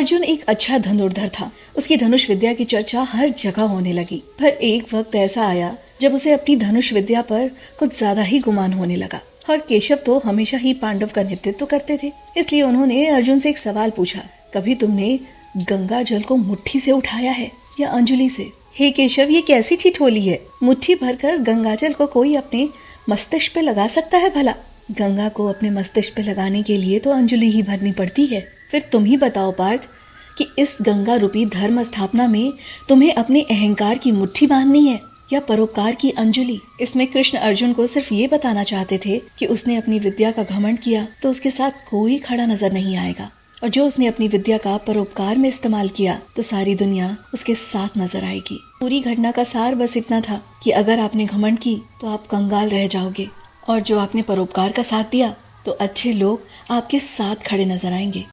अर्जुन एक अच्छा धनुर्धर था। उसकी धनुष विद्या की चर्चा हर जगह होने लगी। पर एक वक्त ऐसा आया, जब उसे अपनी धनुष विद्या पर कुछ ज़्यादा ही गुमान होने लगा। और केशव तो हमेशा ही पांडव का नेतृत्व करते थे, इसलिए उन्होंने अर्जुन से एक सवाल पूछा, कभी तुमने गंगा जल को मुट्ठी से उठाया है या अंजलि से? हे केशव, ये कैसी ठिठोली है? मुट्ठी भरकर गंगा जल को कोई अपने मस्तिष्क पे लगा सकता है भला? गंगा को अपने मस्तिष्क पे लगाने के लिए तो अंजलि ही भरनी पड़ती है। फिर तुम ही बताओ पार्थ, कि इस गंगा रूपी धर्म स्थापना में तुम्हें अपने अहंकार की मुट्ठी बांधनी है या परोपकार की अंजलि? इसमें कृष्ण अर्जुन को सिर्फ़ ये बताना चाहते थे कि उसने अपनी विद्या का घमंड किया तो उसके साथ कोई खड़ा नज़र नहीं आएगा। और जो उसने अपनी विद्या का परोपकार में इस्तेमाल किया तो सारी दुनिया उसके साथ नज़र आएगी। पूरी घटना का सार बस इतना था कि अगर आपने घमंड की तो आप कंगाल रह जाओगे। और जो आपने परोपकार का साथ दिया तो अच्छे लोग आपके साथ खड़े नज़र आएँगे।